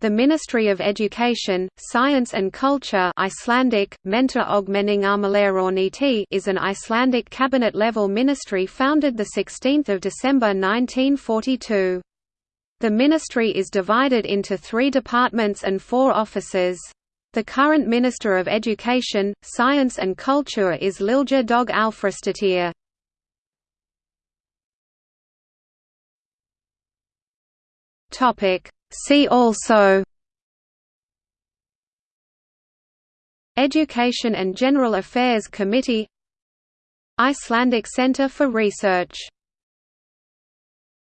The Ministry of Education, Science and Culture Icelandic, is an Icelandic cabinet-level ministry founded 16 December 1942. The ministry is divided into three departments and four offices. The current Minister of Education, Science and Culture is Lilja Dögg Alfreðsdóttir. Topic See also Education and General Affairs Committee Icelandic Centre for Research